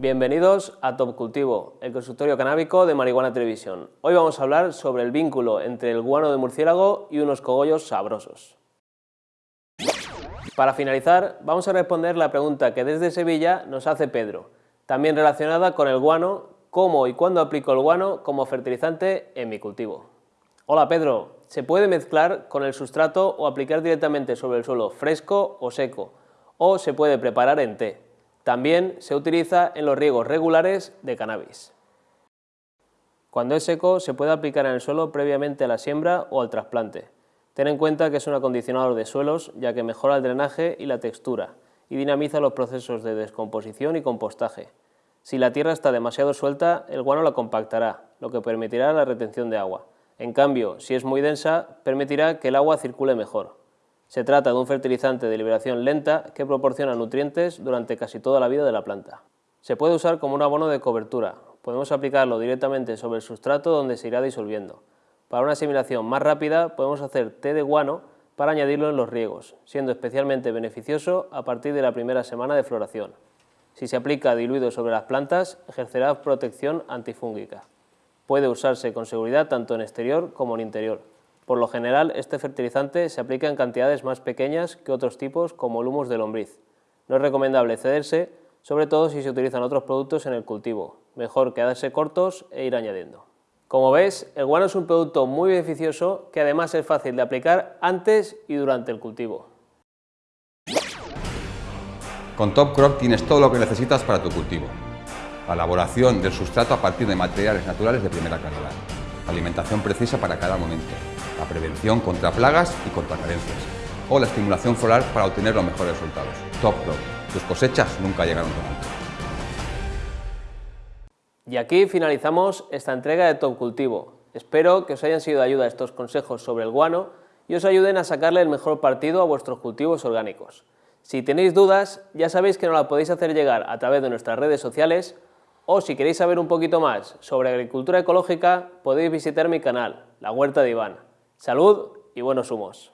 Bienvenidos a Top Cultivo, el consultorio canábico de Marihuana Televisión. Hoy vamos a hablar sobre el vínculo entre el guano de murciélago y unos cogollos sabrosos. Para finalizar, vamos a responder la pregunta que desde Sevilla nos hace Pedro, también relacionada con el guano, cómo y cuándo aplico el guano como fertilizante en mi cultivo. Hola Pedro, ¿se puede mezclar con el sustrato o aplicar directamente sobre el suelo fresco o seco? ¿O se puede preparar en té? También se utiliza en los riegos regulares de cannabis. Cuando es seco se puede aplicar en el suelo previamente a la siembra o al trasplante. Ten en cuenta que es un acondicionador de suelos ya que mejora el drenaje y la textura y dinamiza los procesos de descomposición y compostaje. Si la tierra está demasiado suelta, el guano la compactará, lo que permitirá la retención de agua. En cambio, si es muy densa, permitirá que el agua circule mejor. Se trata de un fertilizante de liberación lenta que proporciona nutrientes durante casi toda la vida de la planta. Se puede usar como un abono de cobertura, podemos aplicarlo directamente sobre el sustrato donde se irá disolviendo. Para una asimilación más rápida podemos hacer té de guano para añadirlo en los riegos, siendo especialmente beneficioso a partir de la primera semana de floración. Si se aplica diluido sobre las plantas, ejercerá protección antifúngica. Puede usarse con seguridad tanto en exterior como en interior. Por lo general, este fertilizante se aplica en cantidades más pequeñas que otros tipos como el humus de lombriz. No es recomendable cederse, sobre todo si se utilizan otros productos en el cultivo. Mejor quedarse cortos e ir añadiendo. Como ves, el guano es un producto muy beneficioso que además es fácil de aplicar antes y durante el cultivo. Con Top Crop tienes todo lo que necesitas para tu cultivo. La elaboración del sustrato a partir de materiales naturales de primera calidad. alimentación precisa para cada momento la prevención contra plagas y contra carencias, o la estimulación floral para obtener los mejores resultados. Top Crop. Tus cosechas nunca llegaron tan alto. Y aquí finalizamos esta entrega de Top Cultivo. Espero que os hayan sido de ayuda estos consejos sobre el guano y os ayuden a sacarle el mejor partido a vuestros cultivos orgánicos. Si tenéis dudas, ya sabéis que nos la podéis hacer llegar a través de nuestras redes sociales o si queréis saber un poquito más sobre agricultura ecológica, podéis visitar mi canal, La Huerta de Iván. Salud y buenos humos.